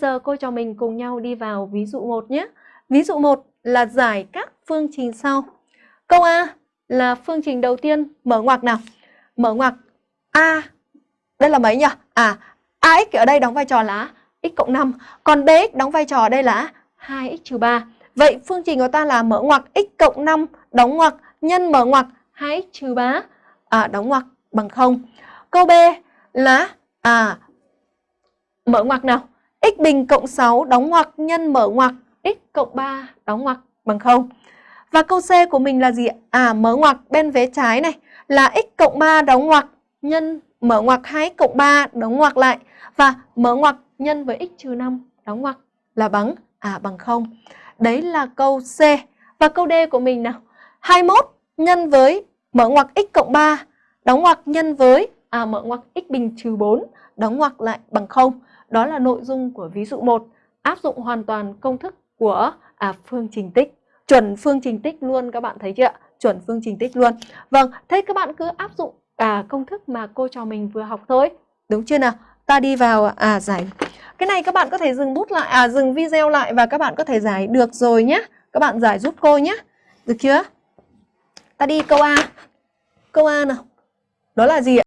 giờ cô cho mình cùng nhau đi vào ví dụ 1 nhé. Ví dụ 1 là giải các phương trình sau. Câu A là phương trình đầu tiên mở ngoặc nào. Mở ngoặc A. Đây là mấy nhỉ? À, AX ở đây đóng vai trò là x cộng 5. Còn BX đóng vai trò ở đây là 2x 3. Vậy phương trình của ta là mở ngoặc x cộng 5 đóng ngoặc nhân mở ngoặc 2x 3 à, đóng ngoặc bằng 0. Câu B là à mở ngoặc nào? X bình cộng 6 đóng ngoặc nhân mở ngoặc, x cộng 3 đóng ngoặc bằng 0. Và câu C của mình là gì? À mở ngoặc bên vế trái này là x cộng 3 đóng ngoặc nhân mở ngoặc 2 cộng 3 đóng ngoặc lại và mở ngoặc nhân với x trừ 5 đóng ngoặc là bằng à bằng 0. Đấy là câu C. Và câu D của mình nào. 21 nhân với mở ngoặc x cộng 3 đóng ngoặc nhân với à mở ngoặc x bình trừ 4 đóng ngoặc lại bằng 0. Đó là nội dung của ví dụ 1, áp dụng hoàn toàn công thức của à, phương trình tích. Chuẩn phương trình tích luôn các bạn thấy chưa ạ? Chuẩn phương trình tích luôn. Vâng, thế các bạn cứ áp dụng à, công thức mà cô trò mình vừa học thôi. Đúng chưa nào? Ta đi vào à giải. Cái này các bạn có thể dừng bút lại, à dừng video lại và các bạn có thể giải được rồi nhé. Các bạn giải giúp cô nhé. Được chưa? Ta đi câu A. Câu A nào. Đó là gì ạ?